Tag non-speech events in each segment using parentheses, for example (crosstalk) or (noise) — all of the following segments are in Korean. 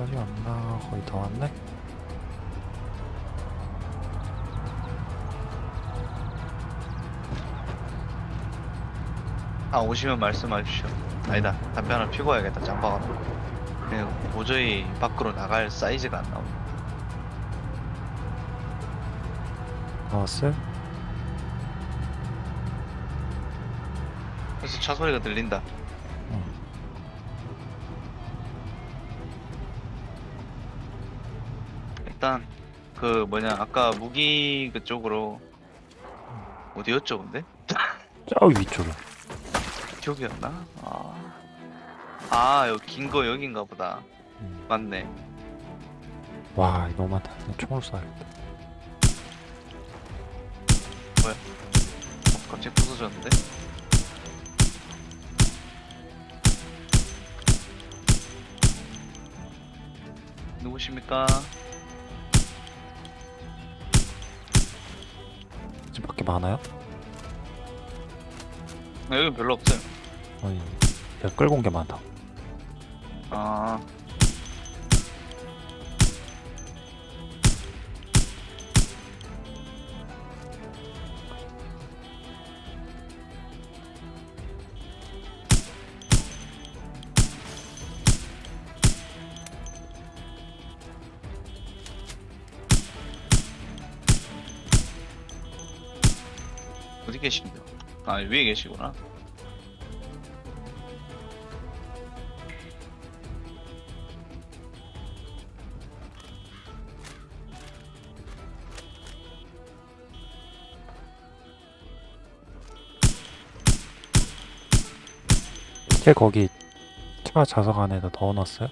아직 안 나. 거의 다 왔네. 아 오시면 말씀하십시오. 아니다 담배 하나 피고 와야겠다 짬바가. 그냥 도저히 밖으로 나갈 사이즈가 안 나오네. 나왔어요? 그래서 차 소리가 들린다. 일단 그 뭐냐 아까 무기 그쪽으로 어디였죠 근데? (laughs) 저기 위쪽에. 기억이었나? 아, 아 여기 긴 거 여긴가 보다. 음. 맞네. 와, 이거 너무 많다. 그냥 총으로 쏴야겠다. 어, 갑자기 부서졌는데? 누구십니까? 밖에 많아요? 아, 여기 별로 없어요. 아니, 내가 끌고 온 게 많다. 아, 아, 위에 계시구나. 걔 거기 차 좌석 안에다 넣어놨어요?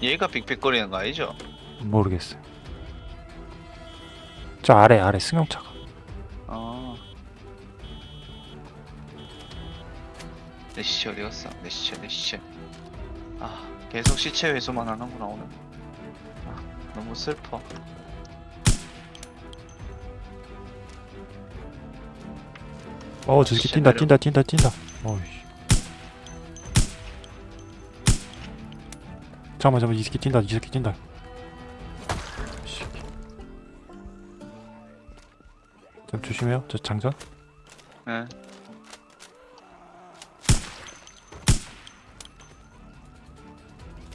얘가 빅빅거리는 거 아니죠? 모르겠어요. 저 아래, 아래 승용차가. 아. 내 시체 어디 갔어? 내 시체, 내 시체. 아, 계속 시체 회수만 하는구나, 오늘. 아, 너무 슬퍼. 어, 저 새끼 뛴다, 뛴다, 뛴다, 뛴다. 어이씨. 잠깐만, 잠깐만, 이 새끼 뛴다, 이 새끼 뛴다. 좀 조심해요, 저 장전. 예.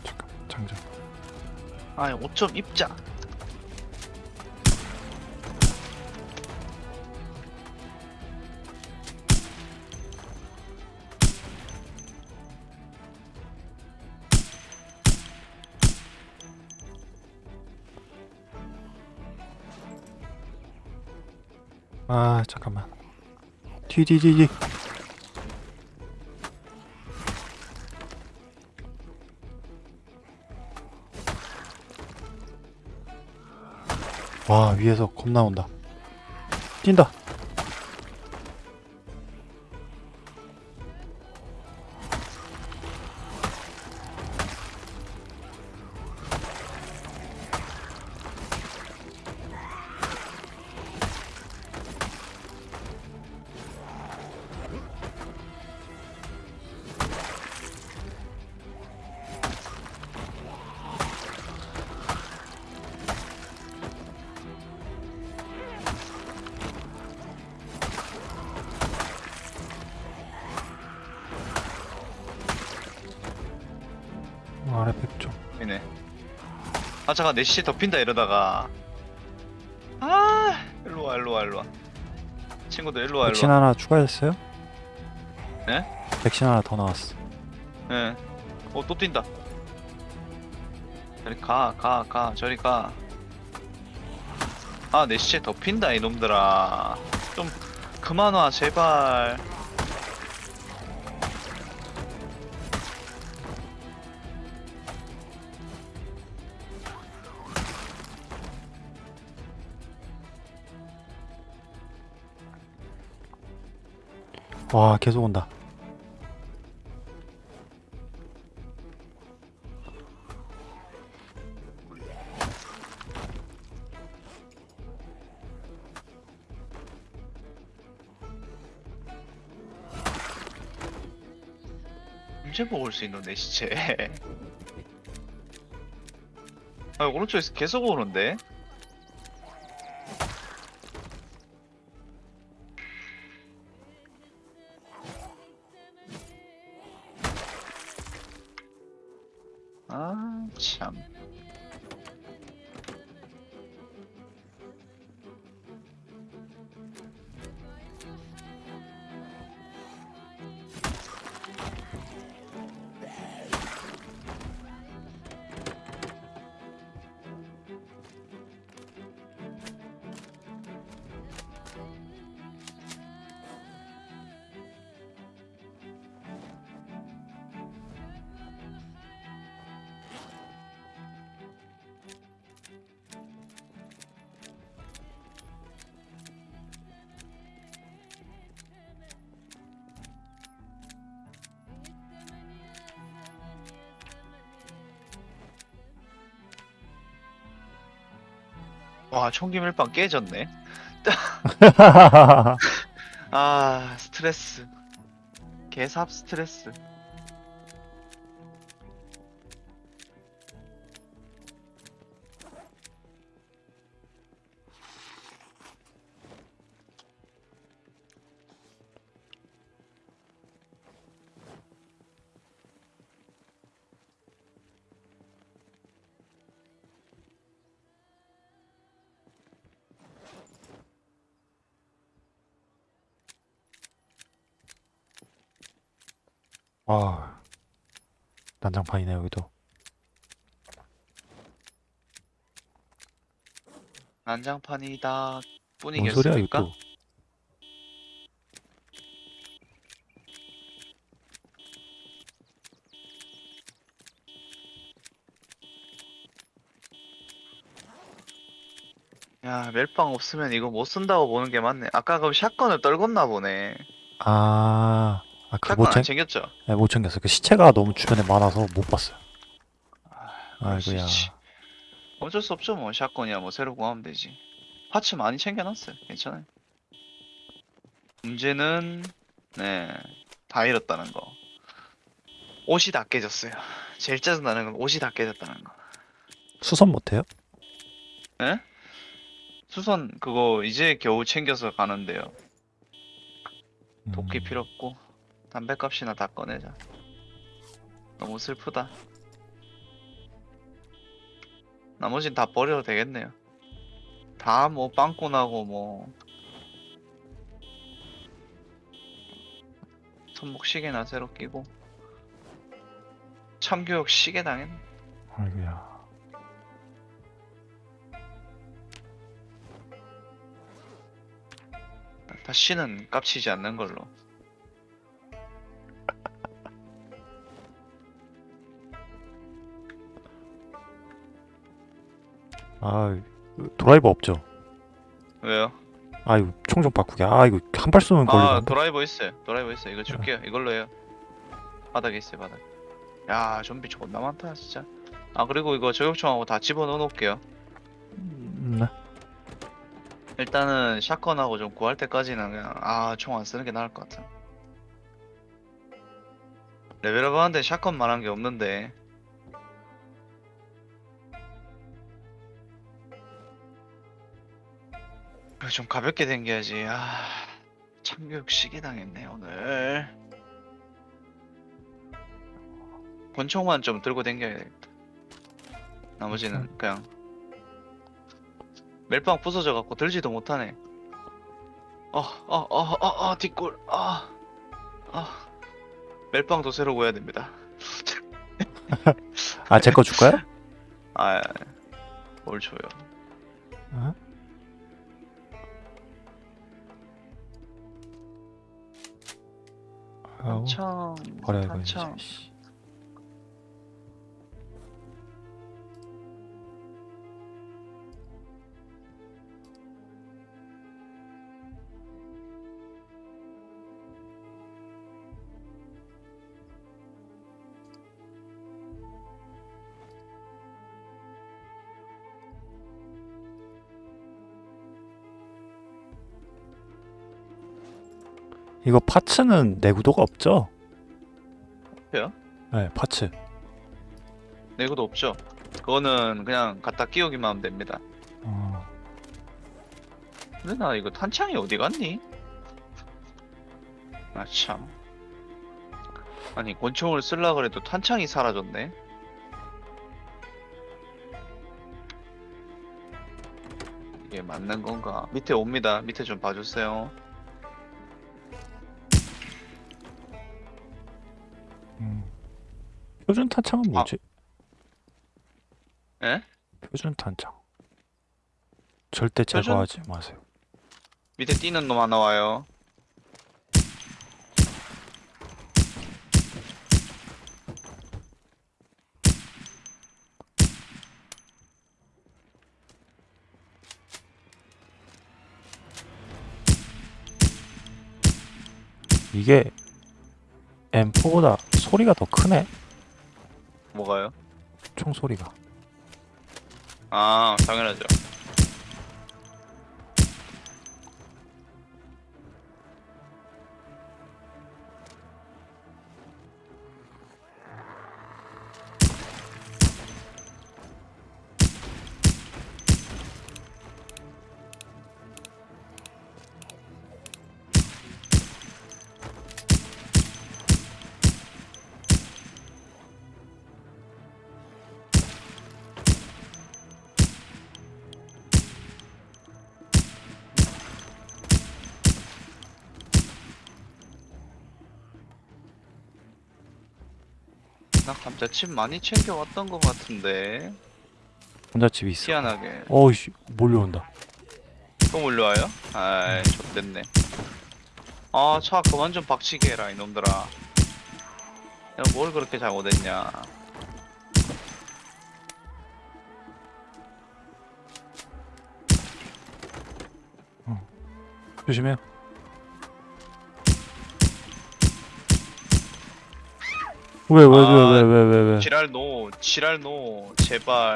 잠깐, 장전. 아, 5점 입자. 아, 잠깐만. 뒤, 뒤, 뒤, 뒤. 와, 위에서 겁나 온다. 뛴다. 아, 잠깐, 내 시체 덮인다, 이러다가. 아, 일로와, 일로와, 일로와. 친구들, 일로와, 백신 일로와. 하나 추가했어요? 네? 백신 하나 더 나왔어. 예. 어, 또 뛴다. 저리 가, 가, 가, 저리 가. 아, 내 시체 덮인다, 이놈들아. 좀, 그만 와, 제발. 와 계속 온다. 언제 먹을 수 있는데 시체. (laughs) 아 오른쪽에서 계속 오는데? 와 총기 밀빵 깨졌네. (laughs) 아 스트레스. 개삽 스트레스. 와 난장판이네 여기도 난장판이다. 뭔 소리야 뿐이겠습니까? 이거 야 멜빵 없으면 이거 못 쓴다고 보는 게 맞네. 아까 그럼 샷건을 떨궜나 보네. 아, 아 그거 샷건 못, 안 챙, 챙겼죠? 네, 못 챙겼어 그 시체가 너무 주변에 많아서 못 봤어요 수 아이고야. 어쩔 수 없죠 뭐 샷건이야 뭐 새로 구하면 되지. 파츠 많이 챙겨놨어요. 괜찮아요. 문제는 네 다 잃었다는 거. 옷이 다 깨졌어요. 제일 짜증나는 건 옷이 다 깨졌다는 거. 수선 못해요? 에? 수선 그거 이제 겨우 챙겨서 가는데요. 도끼 음, 필요 없고 담배값이나 다 꺼내자. 너무 슬프다. 나머진 다 버려도 되겠네요. 다 뭐 빵꾸 나고 뭐 손목 시계나 새로 끼고 참교육 시계 당했네. 아이고야 다시는 깝치지 않는 걸로. 아 드라이버 없죠? 왜요? 아 이거 총 좀 바꾸게 아 이거 한 발 쏘면 아 걸리는데 드라이버 있어요. 드라이버 있어요. 이거 줄게요. 이걸로 해요. 바닥에 있어요. 바닥. 야 좀비 존나 많다 진짜. 아 그리고 이거 저격총하고 다 집어넣어 놓을게요. 음, 네. 일단은 샷건하고 좀 구할 때까지는 그냥 아 총 안 쓰는 게 나을 것 같아. 레벨업 하는데 샷건만 한게 없는데 그래, 좀 가볍게 댕겨야지. 아 참교육 시계 당했네 오늘. 권총만 좀 들고 댕겨야 되겠다. 나머지는 그냥 멜빵 부서져 갖고 들지도 못하네. 어, 어, 어, 어, 어, 뒷골. 아, 아. 멜빵도 새로 구해야 됩니다. (laughs) 아 제 거 줄까요? 아, 뭘 줘요? 어? 아우, 탄창, 버려야겠네 탄창. 이거 파츠는 내구도가 없죠? 없어요? 네 파츠 내구도 없죠? 그거는 그냥 갖다 끼우기만 하면 됩니다. 어, 근데 나 이거 탄창이 어디 갔니? 아 참. 아니 권총을 쓸라 그래도 탄창이 사라졌네. 이게 맞는 건가? 밑에 옵니다. 밑에 좀 봐주세요. 표준 탄창은 뭐지? 에? 표준 탄창 절대 표준- 제거하지 마세요 밑에 뛰는 놈 하나 와요. 이게 M4보다 소리가 더 크네 뭐가요? 총 소리가 아 당연하죠. 나 감자칩 많이 챙겨왔던 것 같은데. 혼자집이 있어. 희한하게. 어이씨 몰려온다. 또 몰려와요? 아이 좋됐네. 아차 그만 좀 박치게 해라 이놈들아. 야 뭘 그렇게 잘못했냐. 조심해요 왜왜왜왜 왜 왜 왜? 지랄 노 지랄 노 제발.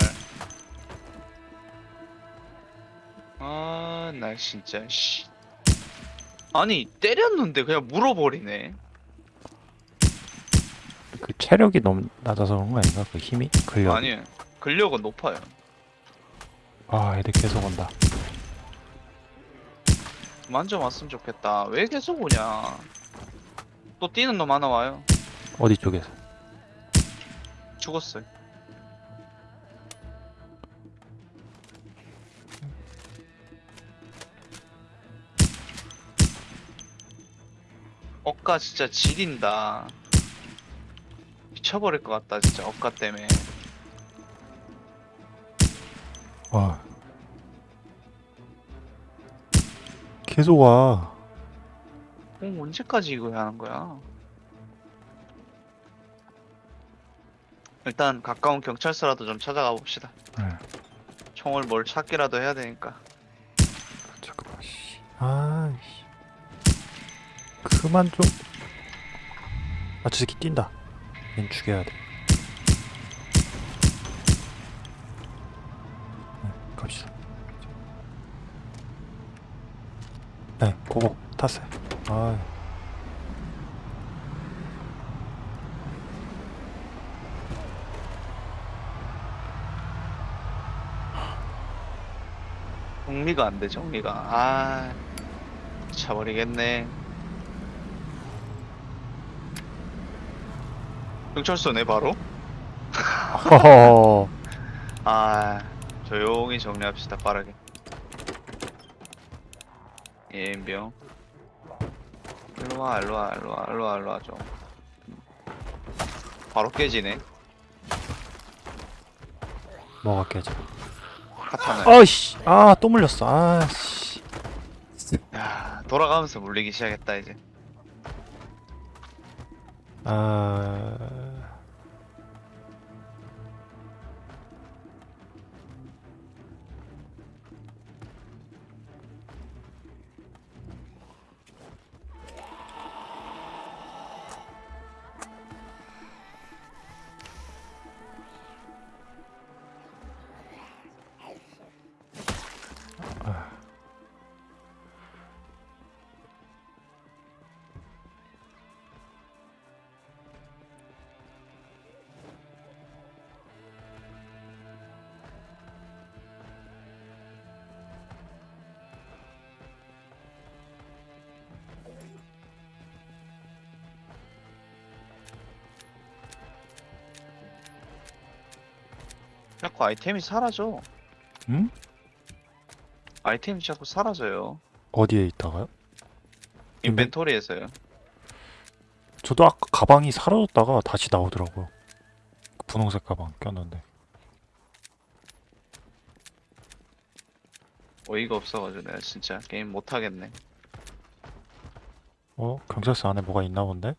아 나 진짜 씨. 아니 때렸는데 그냥 물어버리네. 그 체력이 너무 낮아서 그런 거 아닌가? 그 힘이? 근력? 아니 근력은 높아요. 아 애들 계속 온다. 왔으면 좋겠다. 왜 계속 오냐? 또 뛰는 놈 하나 와요. 어디 쪽에서 죽었어요. 억가 진짜 지린다. 미쳐버릴 것 같다 진짜 억가 때문에. 와. 계속 와. 어, 언제까지 이거 하는 거야 일단 가까운 경찰서라도 좀 찾아가 봅시다 네. 총을 뭘 찾기라도 해야 되니까 잠깐만 씨. 아이씨 그만 좀 아, 저 새끼 뛴다. 얜 죽여야 돼. 네, 갑시다. 네, 고고 탔어요. 아, 정리가 안 돼, 정리가. 아, 미쳐버리겠네. 경찰서네, 바로? 허허. (laughs) 아, 조용히 정리합시다, 빠르게. 예병. 일로와, 일로와, 일로와, 일로와, 일로와, 좀. 바로 깨지네. 뭐가 깨져? 카타는. 아이씨, 아, 또 물렸어. 아씨. 야, 돌아가면서 물리기 시작했다, 이제. 아, 자꾸 아이템이 사라져. 응? 아이템이 자꾸 사라져요. 어디에 있다가요? 인벤토리에서요. 저도 아까 가방이 사라졌다가 다시 나오더라고요. 그 분홍색 가방 꼈는데. 어이가 없어가지고 내가 진짜 게임 못 하겠네. 어? 경찰서 안에 뭐가 있나 본데?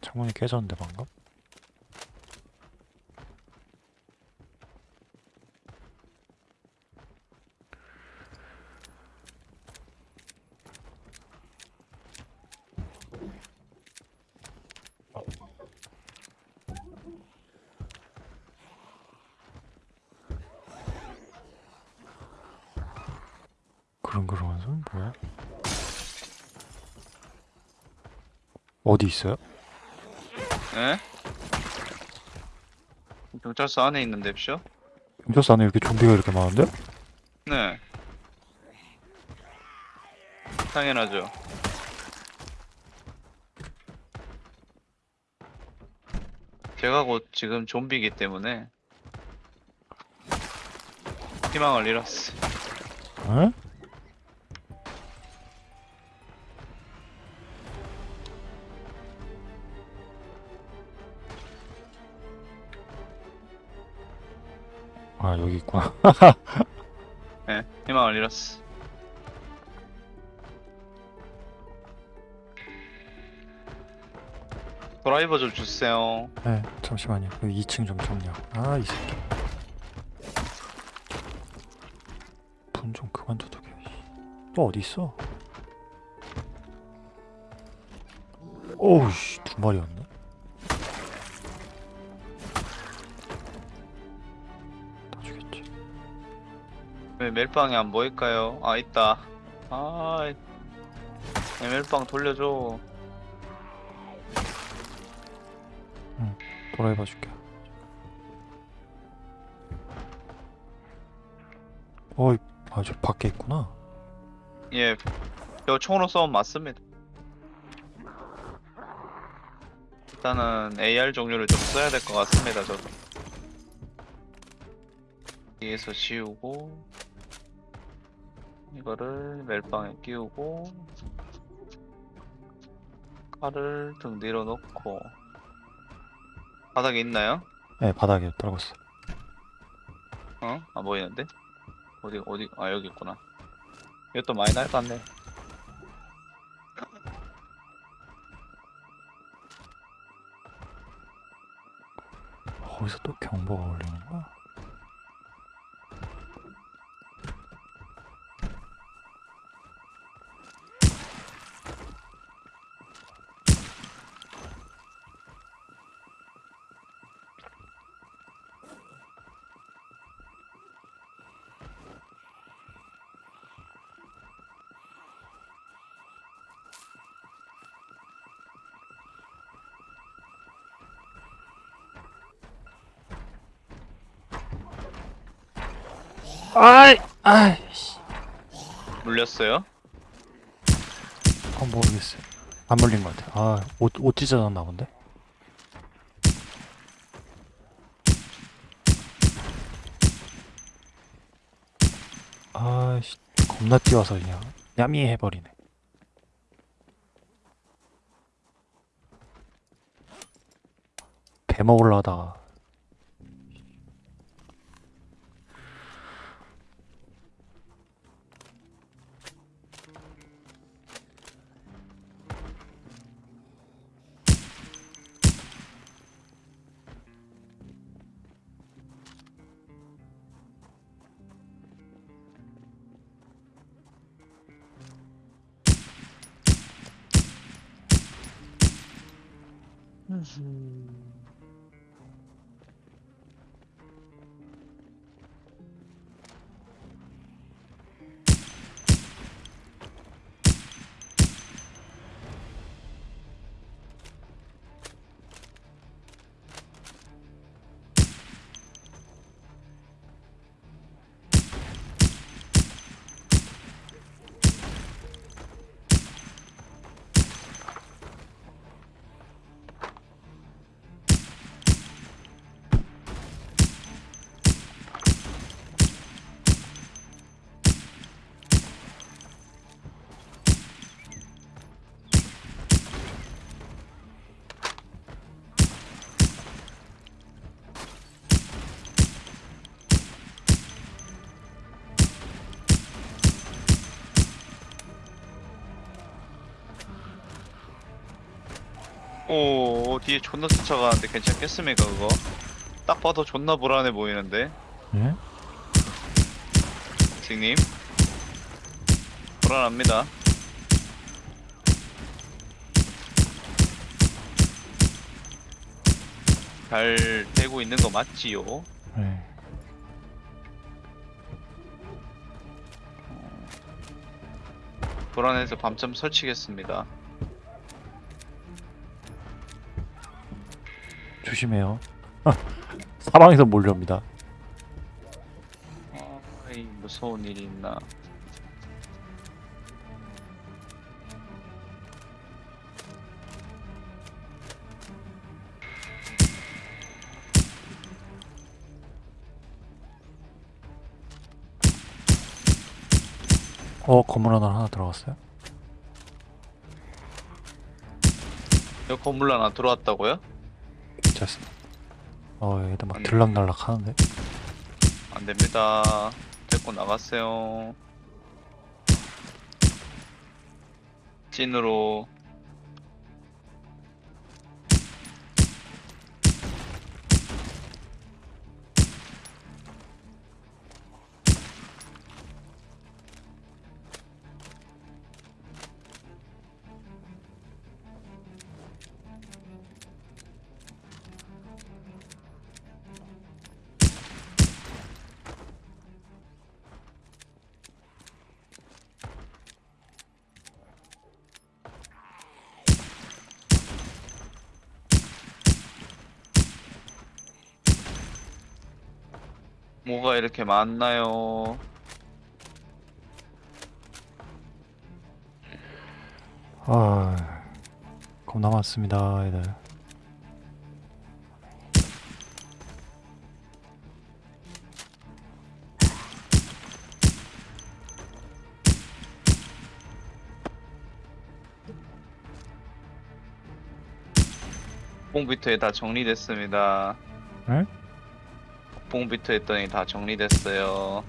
창문이 깨졌는데 방금? 그릉그릉한 소리 뭐야? 어디 있어요? 에? 경찰서 안에 있는데 쇼? 경찰서 안에 이렇게 좀비가 이렇게 많은데? 네. 당연하죠. 제가 곧 지금 좀비이기 때문에 희망을 잃었어. 에? 아 여기 있구나 네, 희망을 잃었어. 드라이버 좀 주세요. 네 잠시만요 그 2층 좀 정리하고 아이 새끼 분 좀 그만 두둑해 또 어디 있어? 오우씨 두 마리였네 왜 멜빵이 안 보일까요? 아 있다. 아, 네, 멜빵 돌려줘. 도라이버 줄게 어이 아저 밖에 있구나 예, 저 총으로 쏘면 맞습니다. 일단은 AR 종류를 좀 써야 될 것 같습니다. 저도. 뒤에서 지우고 이거를 멜빵에 끼우고 칼을 등 뒤로 놓고 바닥에 있나요? 네 바닥에 떨궜어 어? 안 보이는데? 어디 어디 아 여기 있구나. 이것도 많이 날 것 같네. 거기서 또 경보가 울리는 거야? 아이 아이씨. 물렸어요? 아 모르겠어요. 안 물린 것 같아 아 옷 옷 찢어졌나 본데? 아이씨. 겁나 뛰어서 그냥 야미 해버리네. 배 먹으려 하다가 오 뒤에 존나 쫓아가는데 괜찮겠습니까 그거? 딱 봐도 존나 불안해 보이는데 예? 선생님 불안합니다 잘 되고 있는 거 맞지요? 네. 불안해서 밤잠 설치겠습니다 조심해요. (laughs) 사방에서 몰려옵니다. 아이 무서운 일이 있나 어 건물 하나 하나 들어갔어요? 여기 건물 하나 들어왔다고요? 됐습니다. 어 얘들 막. 들락날락 하는데. 안됩니다 데리고 나갔어요 찐으로 뭐가 이렇게 많나요? 아 겁나 많습니다 얘들. 복봉비트 다 정리됐습니다. 네? 복봉비트 했더니 다 정리됐어요.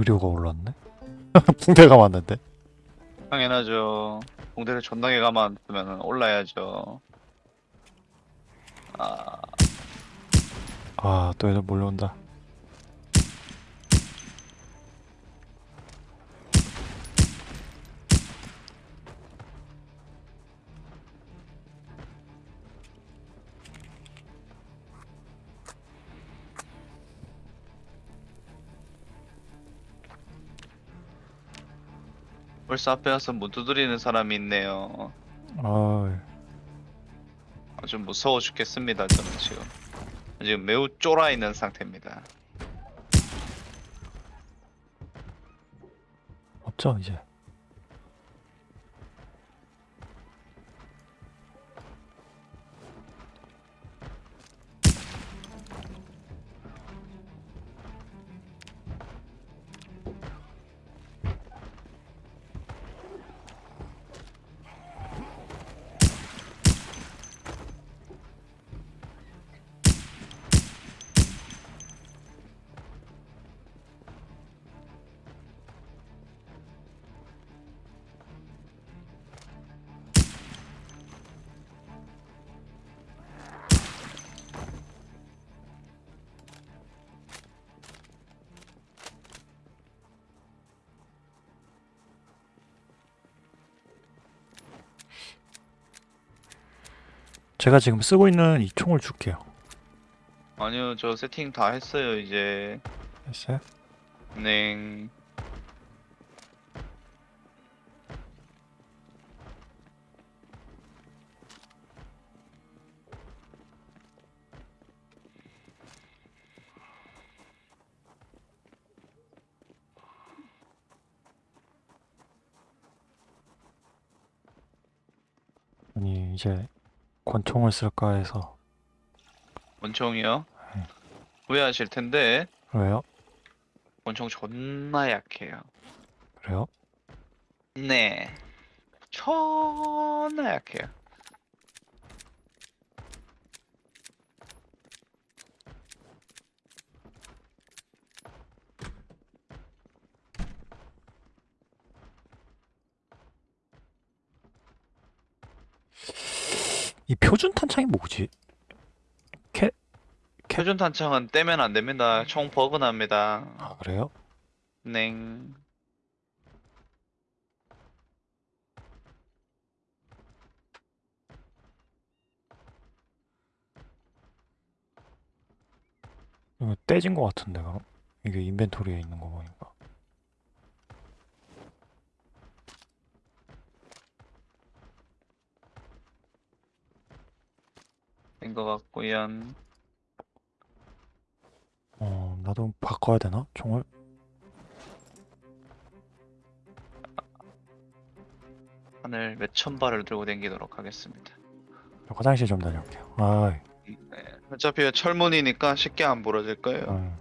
의료가 올랐네. (laughs) 붕대가 맞는데. 당연하죠. 봉대를 존나게 감았으면 올라야죠. 아, 아 또 애들 몰려온다. 벌써 앞에 와서 문 두드리는 사람이 있네요. 아, 아주 무서워 죽겠습니다. 저는 지금 지금 매우 쫄아 있는 상태입니다. 없죠 이제. 제가 지금 쓰고 있는 이 총을 줄게요. 아니요, 저 세팅 다 했어요. 이제 됐어요? 네. 아니 이제 권총을 쓸까 해서 원총이요? 네. 후회하실 텐데 왜요? 원총 존나 약해요. 그래요? 네. 존나 약해요. 이 표준 탄창이 뭐지? 표준 탄창은 떼면 안 됩니다. 총 버그 납니다. 아 그래요? 냉. 이거 떼진 것 같은데 그럼? 이게 인벤토리에 있는 거 보니까 같고요. 어 나도 바꿔야 되나? 총을? 하늘 몇 천 발을 들고 다니도록 하겠습니다. 화장실 좀 다녀올게요 아이 네. 어차피 철문이니까 쉽게 안 부러질 거예요. 음.